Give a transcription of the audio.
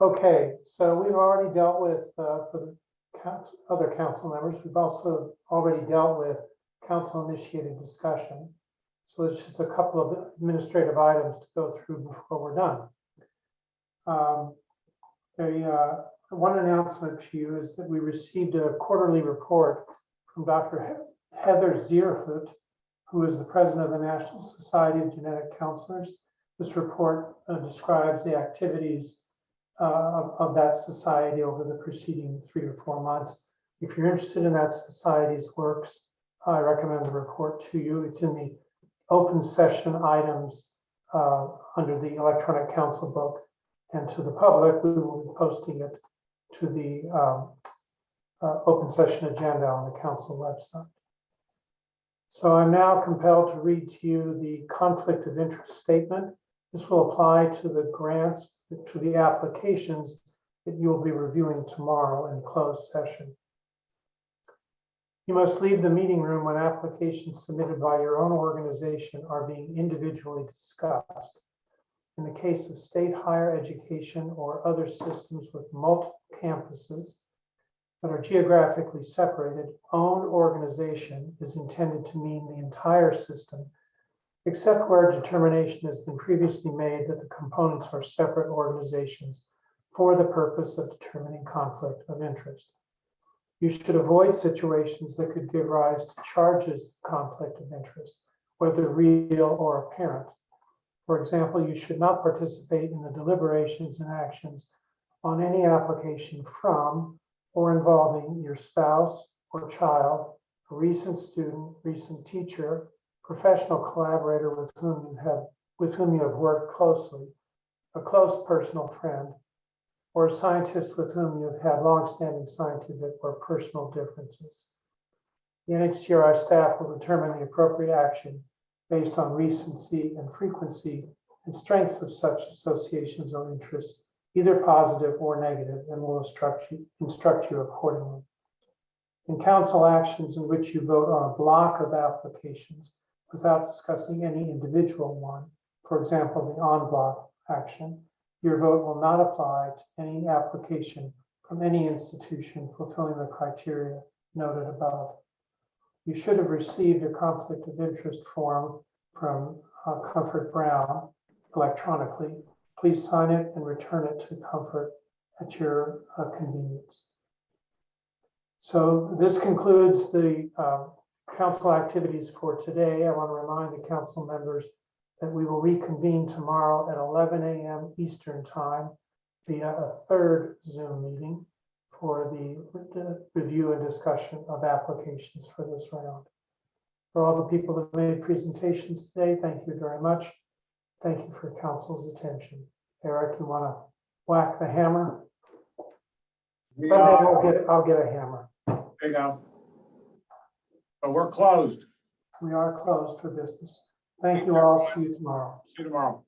Okay, so we've already dealt with, uh, for the coun- other council members, we've also already dealt with council initiated discussion. So it's just a couple of administrative items to go through before we're done. Um, The, uh, one announcement to you is that we received a quarterly report from Dr. He- Heather Zierhut, who is the president of the National Society of Genetic Counselors. This report uh, describes the activities of, of that society over the preceding three or four months. If you're interested in that society's works, I recommend the report to you. It's in the open session items uh, under the electronic council book. And to the public, we will be posting it to the um, uh, open session agenda on the council website. So I'm now compelled to read to you the conflict of interest statement. This will apply to the grants, to the applications that you will be reviewing tomorrow in closed session. You must leave the meeting room when applications submitted by your own organization are being individually discussed. In the case of state higher education or other systems with multiple campuses that are geographically separated, own organization is intended to mean the entire system except where determination has been previously made that the components are separate organizations for the purpose of determining conflict of interest. You should avoid situations that could give rise to charges of conflict of interest, whether real or apparent. For example, you should not participate in the deliberations and actions on any application from or involving your spouse or child, a recent student, recent teacher, professional collaborator with whom you have, with whom you have worked closely, a close personal friend, or a scientist with whom you have had longstanding scientific or personal differences. The NHGRI staff will determine the appropriate action based on recency and frequency and strengths of such associations or interests, either positive or negative, and will instruct you, instruct you accordingly. In council actions in which you vote on a block of applications, without discussing any individual one, for example, the en bloc action, your vote will not apply to any application from any institution fulfilling the criteria noted above. You should have received a conflict of interest form from uh, Comfort Brown electronically. Please sign it and return it to Comfort at your uh, convenience. So this concludes the um, council activities for today. I want to remind the council members that we will reconvene tomorrow at 11 a.m. Eastern Time via a third Zoom meeting for the review and discussion of applications for this round. For all the people that made presentations today, thank you very much. Thank you for council's attention. Eric, you want to whack the hammer? Someday I'll get, I'll get a hammer. there you go. We're closed. We are closed for business. Thank you all. See you tomorrow. See you tomorrow.